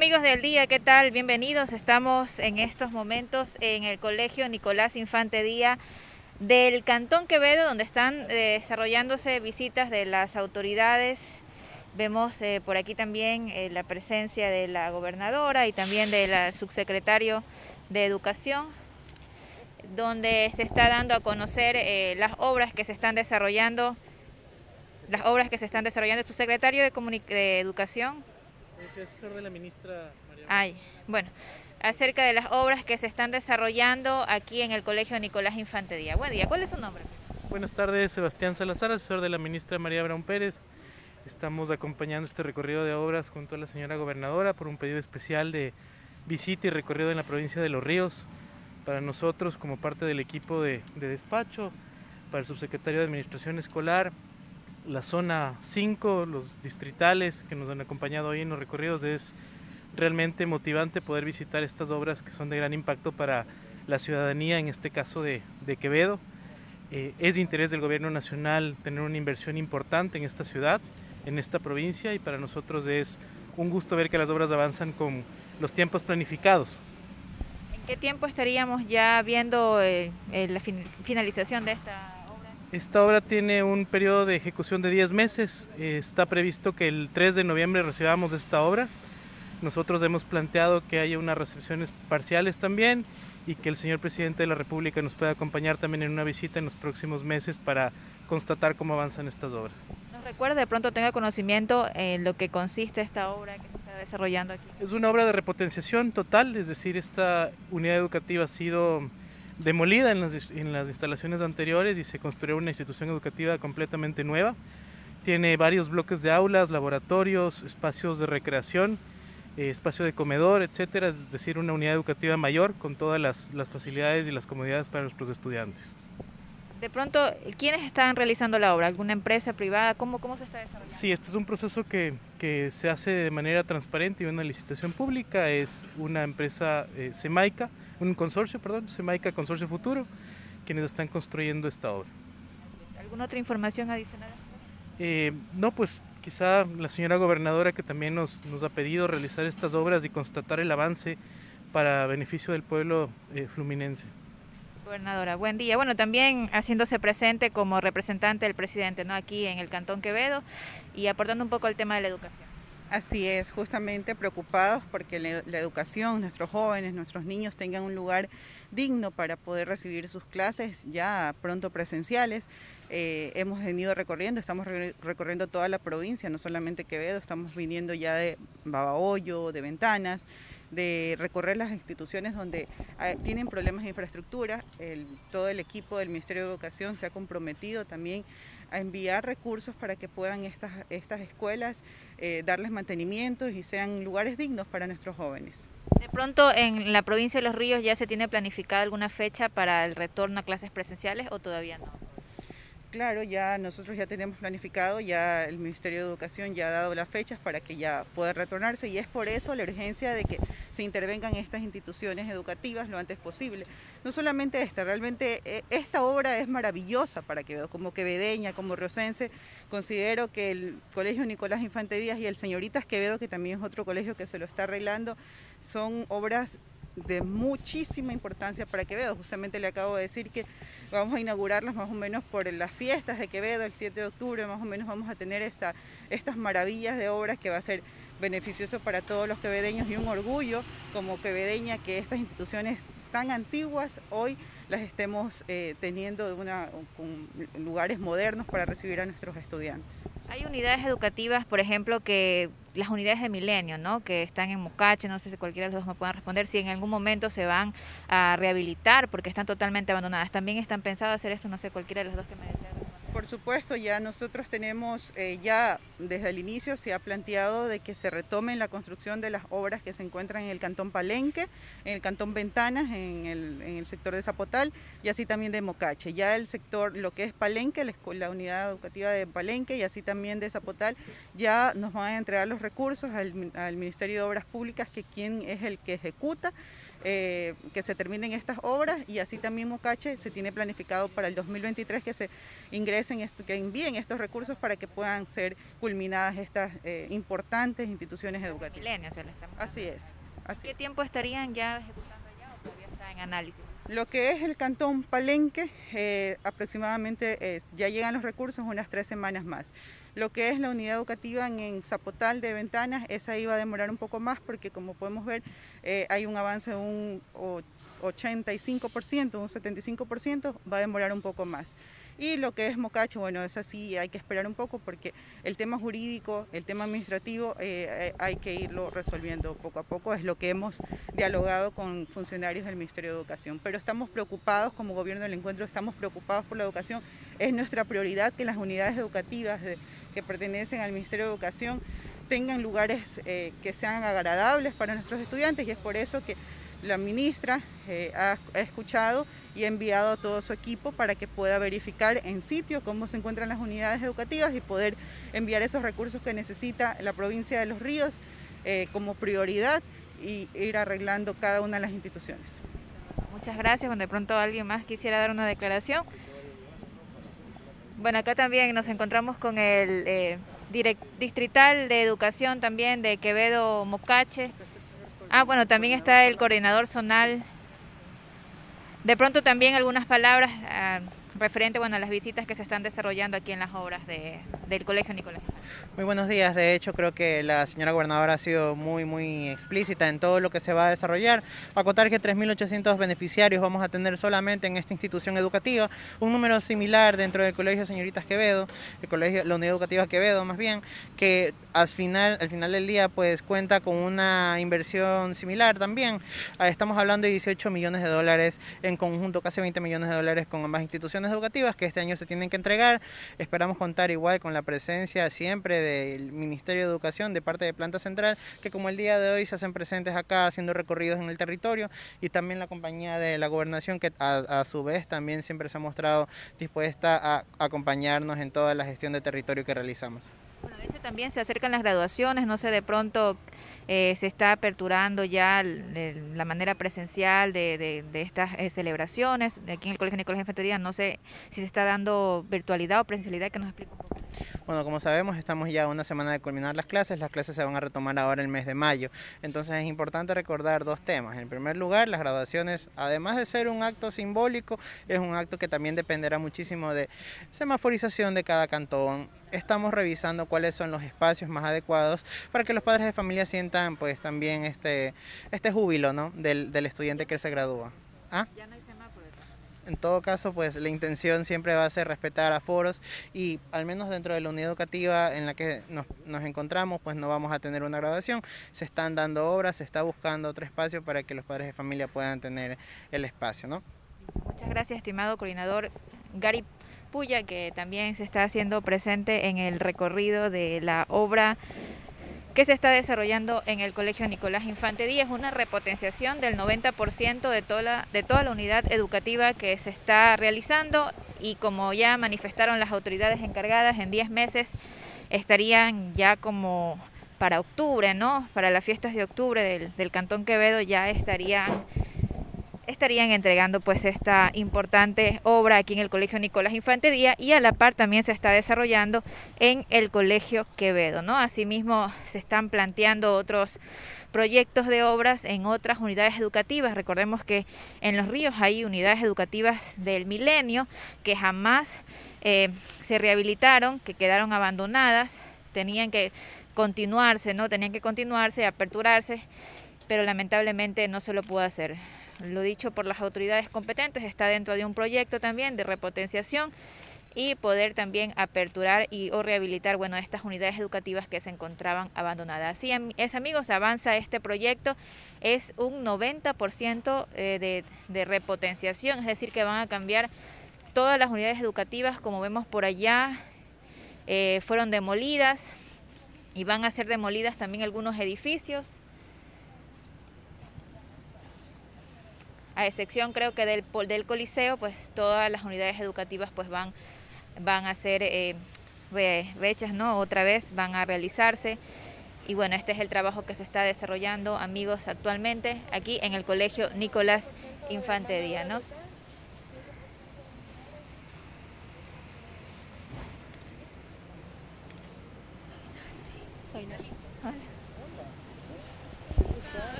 Amigos del día, ¿qué tal? Bienvenidos. Estamos en estos momentos en el Colegio Nicolás Infante Díaz del Cantón Quevedo, donde están eh, desarrollándose visitas de las autoridades. Vemos eh, por aquí también eh, la presencia de la gobernadora y también del subsecretario de Educación, donde se está dando a conocer las obras que se están desarrollando, las obras que se están desarrollando. ¿Tu secretario de Educación? Asesor de la ministra María. Ay, bueno, acerca de las obras que se están desarrollando aquí en el Colegio Nicolás Infante Díaz. Buen día, ¿cuál es su nombre? Buenas tardes, Sebastián Salazar, asesor de la ministra María Brown Pérez. Estamos acompañando este recorrido de obras junto a la señora gobernadora por un pedido especial de visita y recorrido en la provincia de Los Ríos. Para nosotros, como parte del equipo de, de despacho, para el subsecretario de Administración Escolar, la zona 5, los distritales que nos han acompañado hoy en los recorridos, es realmente motivante poder visitar estas obras que son de gran impacto para la ciudadanía, en este caso de, Quevedo. Eh, es de interés del gobierno nacional tener una inversión importante en esta ciudad, en esta provincia, y para nosotros es un gusto ver que las obras avanzan con los tiempos planificados. ¿En qué tiempo estaríamos ya viendo eh, eh, la finalización de esta esta obra tiene un periodo de ejecución de 10 meses. Está previsto que el 3 de noviembre recibamos esta obra. Nosotros hemos planteado que haya unas recepciones parciales también y que el señor presidente de la República nos pueda acompañar también en una visita en los próximos meses para constatar cómo avanzan estas obras. ¿Nos recuerda de pronto tenga conocimiento en lo que consiste esta obra que se está desarrollando aquí? Es una obra de repotenciación total, es decir, esta unidad educativa ha sido demolida en las, instalaciones anteriores y se construyó una institución educativa completamente nueva. Tiene varios bloques de aulas, laboratorios, espacios de recreación, eh, espacio de comedor, etcétera, es decir, una unidad educativa mayor con todas las, las facilidades y las comodidades para nuestros estudiantes. De pronto, ¿quiénes están realizando la obra? ¿Alguna empresa privada? ¿Cómo, cómo se está desarrollando? Sí, este es un proceso que, que se hace de manera transparente y una licitación pública. Es una empresa eh, Semaica, un consorcio, perdón, Semaica Consorcio Futuro, quienes están construyendo esta obra. ¿Alguna otra información adicional? Eh, no, pues quizá la señora gobernadora que también nos, nos, ha pedido realizar estas obras y constatar el avance para beneficio del pueblo eh, fluminense. Gobernadora, buen día. Bueno, también haciéndose presente como representante del presidente, ¿no? Aquí en el Cantón Quevedo y aportando un poco al tema de la educación. Así es, justamente preocupados porque la, educación, nuestros jóvenes, nuestros niños tengan un lugar digno para poder recibir sus clases ya pronto presenciales. Eh, hemos venido recorriendo, estamos recorriendo toda la provincia, no solamente Quevedo, estamos viniendo ya de Babahoyo, de Ventanas, de recorrer las instituciones donde ah, tienen problemas de infraestructura. todo el equipo del Ministerio de Educación se ha comprometido también a enviar recursos para que puedan estas, estas escuelas eh, darles mantenimiento y sean lugares dignos para nuestros jóvenes. De pronto, en la provincia de Los Ríos ya se tiene planificada alguna fecha para el retorno a clases presenciales o todavía no? Claro, ya nosotros ya tenemos planificado, ya el Ministerio de Educación ya ha dado las fechas para que ya pueda retornarse y es por eso la urgencia de que se intervengan estas instituciones educativas lo antes posible. No solamente esta, realmente eh, esta obra es maravillosa para Quevedo, como quevedeña, como riocense, considero que el Colegio Nicolás Infante Díaz y el Señoritas Quevedo, que también es otro colegio que se lo está arreglando, son obras de muchísima importancia para Quevedo. Justamente le acabo de decir que vamos a inaugurarlas más o menos por las fiestas de Quevedo, el 7 de octubre, más o menos vamos a tener esta, estas maravillas de obras que va a ser beneficioso para todos los quevedeños y un orgullo como quevedeña que estas instituciones tan antiguas hoy las estemos eh, teniendo una, con lugares modernos para recibir a nuestros estudiantes. Hay unidades educativas, por ejemplo, que las unidades de milenio, ¿no? que están en Mocache, no sé si cualquiera de los dos me puedan responder, si en algún momento se van a rehabilitar porque están totalmente abandonadas. ¿También están pensados hacer esto? No sé, cualquiera de los dos que me. Por supuesto, ya nosotros tenemos, eh, ya desde el inicio se ha planteado de que se retomen la construcción de las obras que se encuentran en el Cantón Palenque, en el Cantón Ventanas, en el, sector de Zapotal y así también de Mocache. Ya el sector, lo que es Palenque, la, unidad educativa de Palenque y así también de Zapotal, ya nos van a entregar los recursos al, al Ministerio de Obras Públicas, que quien es el que ejecuta eh, que se terminen estas obras y así también Mocache se tiene planificado para el 2023 que se ingresen, que envíen estos recursos para que puedan ser culminadas estas eh, importantes instituciones educativas. Así es. ¿Qué tiempo estarían ya ejecutando ya o todavía está en análisis? Lo que es el cantón Palenque, eh, aproximadamente ya llegan los recursos unas tres semanas más. Lo que es la unidad educativa en, Zapotal de Ventanas, esa iba a demorar un poco más porque como podemos ver eh, hay un avance de un 85%, un 75%, va a demorar un poco más. Y lo que es Mocacho, bueno, es así, hay que esperar un poco porque el tema jurídico, el tema administrativo, eh, eh, hay que irlo resolviendo poco a poco, es lo que hemos dialogado con funcionarios del Ministerio de Educación. Pero estamos preocupados, como gobierno del encuentro, estamos preocupados por la educación. Es nuestra prioridad que las unidades educativas que pertenecen al Ministerio de Educación tengan lugares eh, que sean agradables para nuestros estudiantes y es por eso que la ministra ha escuchado y ha enviado a todo su equipo para que pueda verificar en sitio cómo se encuentran las unidades educativas y poder enviar esos recursos que necesita la provincia de Los Ríos eh, como prioridad y ir arreglando cada una de las instituciones. Muchas gracias. Cuando de pronto alguien más quisiera dar una declaración. Bueno, acá también nos encontramos con el eh, distrital de educación también de Quevedo Mocache. Ah, bueno, también está el coordinador zonal. De pronto también algunas palabras ah, referente bueno, a las visitas que se están desarrollando aquí en las obras del Colegio Nicolás. Muy buenos días, de hecho creo que la señora gobernadora ha sido muy muy explícita en todo lo que se va a desarrollar. Acotar que 3.800 beneficiarios vamos a tener solamente en esta institución educativa, un número similar dentro del Colegio Señoritas Quevedo, el colegio, la Unidad Educativa Quevedo más bien, que al final, al final del día pues cuenta con una inversión similar también. Ah, estamos hablando de 18 millones de dólares en conjunto, casi 20 millones de dólares con ambas instituciones educativas que este año se tienen que entregar. Esperamos contar igual con la presencia siempre del Ministerio de Educación de parte de Planta Central, que como el día de hoy se hacen presentes acá haciendo recorridos en el territorio y también la compañía de la gobernación que a, su vez también siempre se ha mostrado dispuesta a acompañarnos en toda la gestión de territorio que realizamos. De hecho también se acercan las graduaciones, no sé, de pronto eh, se está aperturando ya la manera presencial de, estas eh, celebraciones. Aquí en el Colegio Nicolás Infantería no sé si se está dando virtualidad o presencialidad, que nos explique un poco. Bueno, como sabemos, estamos ya una semana de culminar las clases. Las clases se van a retomar ahora el mes de mayo. Entonces es importante recordar dos temas. En primer lugar, las graduaciones, además de ser un acto simbólico, es un acto que también dependerá muchísimo de semaforización de cada cantón. Estamos revisando cuáles son los espacios más adecuados para que los padres de familia sientan pues también este, este júbilo ¿no? del, del estudiante que se gradúa. ¿Ah? En todo caso, pues la intención siempre va a ser respetar aforos y al menos dentro de la unidad educativa en la que nos, nos, encontramos, pues no vamos a tener una graduación. Se están dando obras, se está buscando otro espacio para que los padres de familia puedan tener el espacio, ¿no? Muchas gracias, estimado coordinador Gary Puya, que también se está haciendo presente en el recorrido de la obra que se está desarrollando en el Colegio Nicolás Infante Díaz, una repotenciación del 90% de toda, la, de toda la unidad educativa que se está realizando y como ya manifestaron las autoridades encargadas, en 10 meses estarían ya como para octubre, ¿no? Para las fiestas de octubre del, del Cantón Quevedo ya estarían estarían entregando pues esta importante obra aquí en el Colegio Nicolás Infante Díaz y a la par también se está desarrollando en el Colegio Quevedo, ¿no? Asimismo se están planteando otros proyectos de obras en otras unidades educativas. Recordemos que en los ríos hay unidades educativas del milenio que jamás eh, se rehabilitaron, que quedaron abandonadas, tenían que continuarse, ¿no? Tenían que continuarse, aperturarse, pero lamentablemente no se lo pudo hacer lo dicho por las autoridades competentes, está dentro de un proyecto también de repotenciación y poder también aperturar y o rehabilitar bueno estas unidades educativas que se encontraban abandonadas. Así es amigos, avanza este proyecto, es un 90% eh, de, repotenciación, es decir que van a cambiar todas las unidades educativas como vemos por allá, eh, fueron demolidas y van a ser demolidas también algunos edificios a excepción creo que del, del Coliseo, pues todas las unidades educativas pues van, van a ser eh, ¿no? Otra vez van a realizarse Y bueno, este es el trabajo que se está desarrollando, amigos, actualmente aquí en el Colegio Nicolás Infante Díaz. ¿no?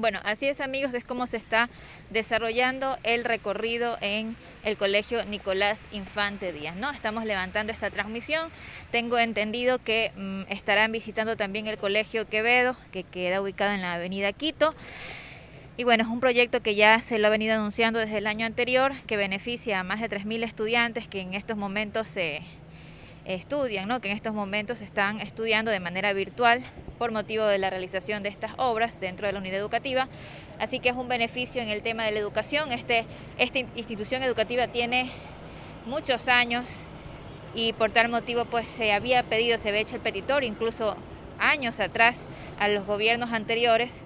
Bueno, así es amigos, es como se está desarrollando el recorrido en el Colegio Nicolás Infante Díaz, ¿no? Estamos levantando esta transmisión. Tengo entendido que mm, estarán visitando también el Colegio Quevedo, que queda ubicado en la Avenida Quito. Y bueno, es un proyecto que ya se lo ha venido anunciando desde el año anterior, que beneficia a más de 3.000 estudiantes que en estos momentos se estudian, ¿no? que en estos momentos están estudiando de manera virtual por motivo de la realización de estas obras dentro de la unidad educativa. Así que es un beneficio en el tema de la educación. Este, esta institución educativa tiene muchos años y por tal motivo pues se había pedido, se había hecho el petitorio incluso años atrás a los gobiernos anteriores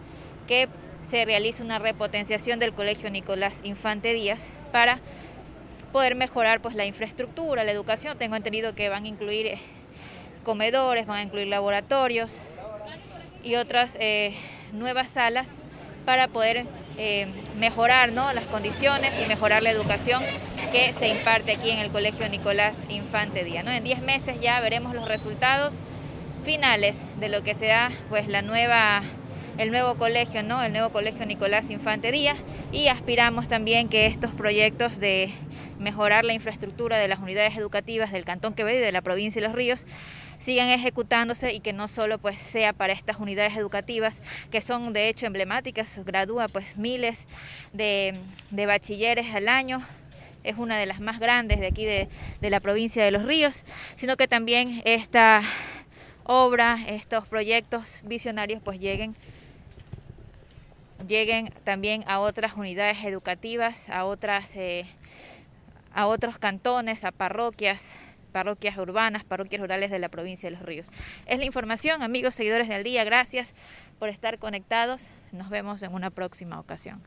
que se realice una repotenciación del Colegio Nicolás Infante Díaz para poder mejorar pues la infraestructura, la educación. Tengo entendido que van a incluir eh, comedores, van a incluir laboratorios y otras eh, nuevas salas para poder eh, mejorar ¿no? las condiciones y mejorar la educación que se imparte aquí en el Colegio Nicolás Infante Díaz. ¿no? En 10 meses ya veremos los resultados finales de lo que sea pues la nueva el nuevo colegio, ¿no? El nuevo colegio Nicolás Infante Díaz y aspiramos también que estos proyectos de mejorar la infraestructura de las unidades educativas del Cantón Quevedo y de la provincia de Los Ríos sigan ejecutándose y que no solo pues sea para estas unidades educativas que son de hecho emblemáticas, gradúa pues miles de, bachilleres al año, es una de las más grandes de aquí de, de la provincia de Los Ríos, sino que también esta obra, estos proyectos visionarios pues lleguen lleguen también a otras unidades educativas, a otras eh, a otros cantones, a parroquias, parroquias urbanas, parroquias rurales de la provincia de Los Ríos. Es la información, amigos seguidores del día, gracias por estar conectados. Nos vemos en una próxima ocasión.